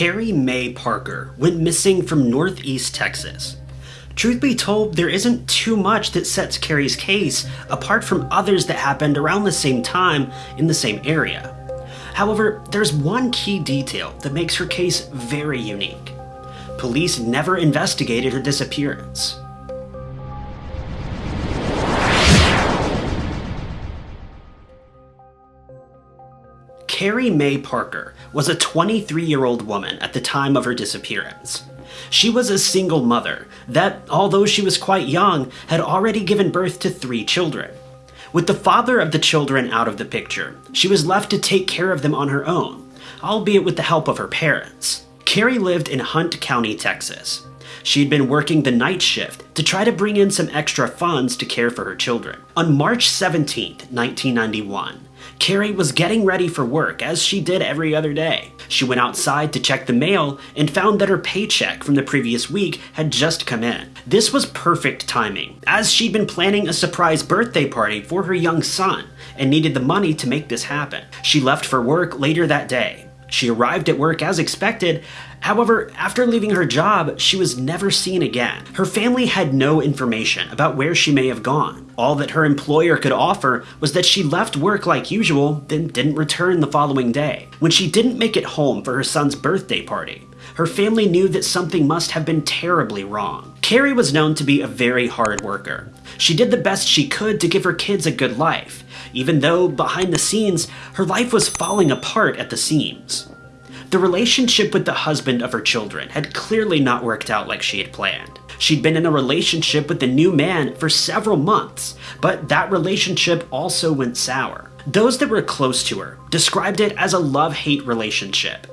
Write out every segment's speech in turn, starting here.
Carrie Mae Parker went missing from northeast Texas. Truth be told, there isn't too much that sets Carrie's case apart from others that happened around the same time in the same area. However, there's one key detail that makes her case very unique. Police never investigated her disappearance. Carrie Mae Parker was a 23 year old woman at the time of her disappearance. She was a single mother that, although she was quite young, had already given birth to three children. With the father of the children out of the picture, she was left to take care of them on her own, albeit with the help of her parents. Carrie lived in Hunt County, Texas. She'd been working the night shift to try to bring in some extra funds to care for her children. On March 17, 1991, Carrie was getting ready for work as she did every other day. She went outside to check the mail and found that her paycheck from the previous week had just come in. This was perfect timing, as she'd been planning a surprise birthday party for her young son and needed the money to make this happen. She left for work later that day. She arrived at work as expected, However, after leaving her job, she was never seen again. Her family had no information about where she may have gone. All that her employer could offer was that she left work like usual, then didn't return the following day. When she didn't make it home for her son's birthday party, her family knew that something must have been terribly wrong. Carrie was known to be a very hard worker. She did the best she could to give her kids a good life, even though behind the scenes, her life was falling apart at the seams. The relationship with the husband of her children had clearly not worked out like she had planned. She'd been in a relationship with the new man for several months, but that relationship also went sour. Those that were close to her described it as a love-hate relationship.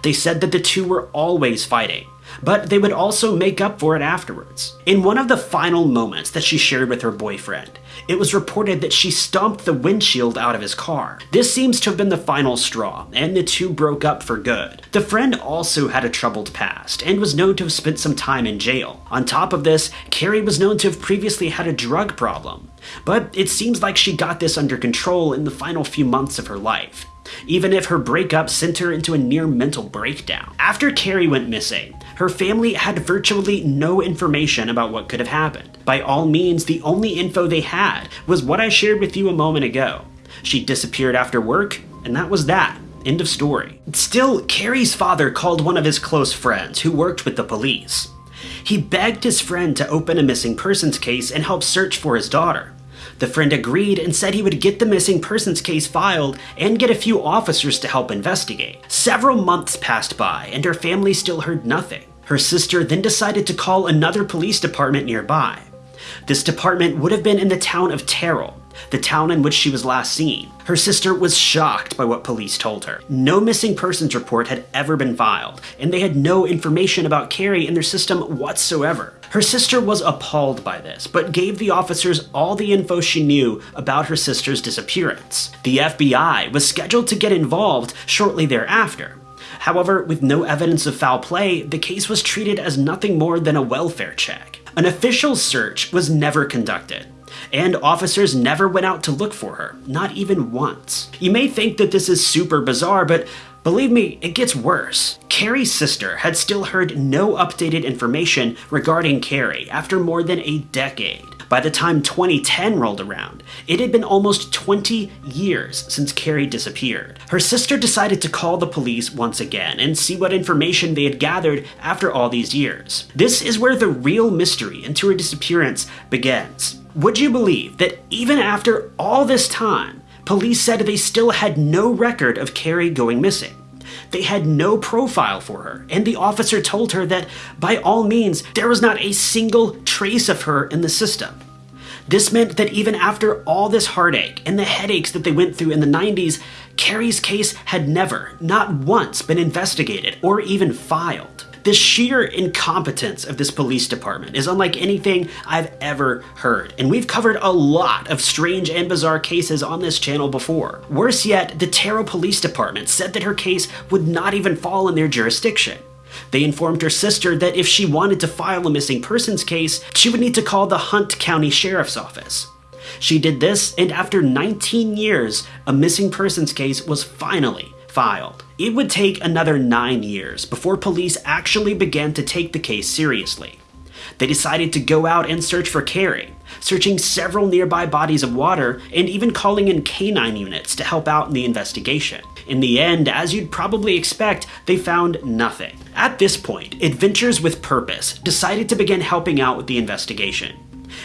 They said that the two were always fighting, but they would also make up for it afterwards. In one of the final moments that she shared with her boyfriend, it was reported that she stomped the windshield out of his car. This seems to have been the final straw, and the two broke up for good. The friend also had a troubled past, and was known to have spent some time in jail. On top of this, Carrie was known to have previously had a drug problem. But it seems like she got this under control in the final few months of her life even if her breakup sent her into a near mental breakdown. After Carrie went missing, her family had virtually no information about what could have happened. By all means, the only info they had was what I shared with you a moment ago. She disappeared after work, and that was that. End of story. Still, Carrie's father called one of his close friends who worked with the police. He begged his friend to open a missing persons case and help search for his daughter. The friend agreed and said he would get the missing persons case filed and get a few officers to help investigate. Several months passed by and her family still heard nothing. Her sister then decided to call another police department nearby. This department would have been in the town of Terrell, the town in which she was last seen. Her sister was shocked by what police told her. No missing persons report had ever been filed, and they had no information about Carrie in their system whatsoever. Her sister was appalled by this, but gave the officers all the info she knew about her sister's disappearance. The FBI was scheduled to get involved shortly thereafter. However, with no evidence of foul play, the case was treated as nothing more than a welfare check. An official search was never conducted, and officers never went out to look for her, not even once. You may think that this is super bizarre, but believe me, it gets worse. Carrie's sister had still heard no updated information regarding Carrie after more than a decade. By the time 2010 rolled around, it had been almost 20 years since Carrie disappeared. Her sister decided to call the police once again and see what information they had gathered after all these years. This is where the real mystery into her disappearance begins. Would you believe that even after all this time, police said they still had no record of Carrie going missing? They had no profile for her, and the officer told her that, by all means, there was not a single trace of her in the system. This meant that even after all this heartache and the headaches that they went through in the 90s, Carrie's case had never, not once, been investigated or even filed. The sheer incompetence of this police department is unlike anything I've ever heard, and we've covered a lot of strange and bizarre cases on this channel before. Worse yet, the Terrell Police Department said that her case would not even fall in their jurisdiction. They informed her sister that if she wanted to file a missing persons case, she would need to call the Hunt County Sheriff's Office. She did this, and after 19 years, a missing persons case was finally filed. It would take another nine years before police actually began to take the case seriously. They decided to go out and search for Carrie, searching several nearby bodies of water and even calling in canine units to help out in the investigation. In the end, as you'd probably expect, they found nothing. At this point, Adventures with Purpose decided to begin helping out with the investigation.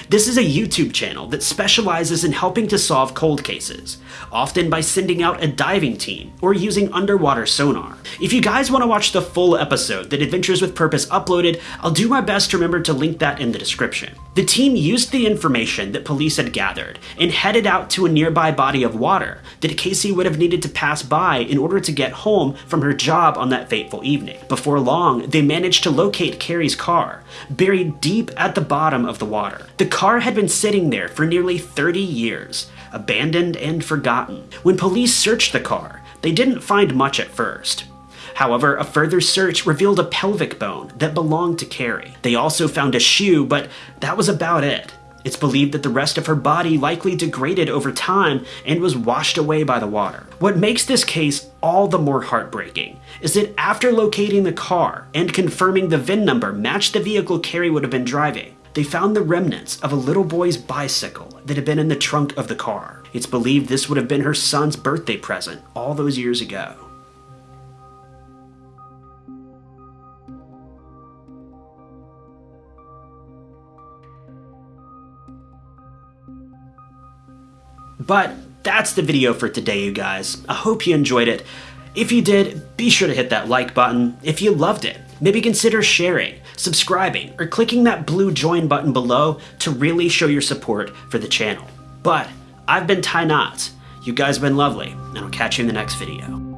This is a YouTube channel that specializes in helping to solve cold cases, often by sending out a diving team or using underwater sonar. If you guys want to watch the full episode that Adventures with Purpose uploaded, I'll do my best to remember to link that in the description. The team used the information that police had gathered and headed out to a nearby body of water that Casey would have needed to pass by in order to get home from her job on that fateful evening. Before long, they managed to locate Carrie's car, buried deep at the bottom of the water. The car had been sitting there for nearly 30 years, abandoned and forgotten. When police searched the car, they didn't find much at first. However, a further search revealed a pelvic bone that belonged to Carrie. They also found a shoe, but that was about it. It's believed that the rest of her body likely degraded over time and was washed away by the water. What makes this case all the more heartbreaking is that after locating the car and confirming the VIN number matched the vehicle Carrie would have been driving, they found the remnants of a little boy's bicycle that had been in the trunk of the car. It's believed this would have been her son's birthday present all those years ago. But that's the video for today, you guys. I hope you enjoyed it. If you did, be sure to hit that like button. If you loved it, maybe consider sharing, subscribing, or clicking that blue join button below to really show your support for the channel. But I've been Ty Knotts. You guys have been lovely, and I'll catch you in the next video.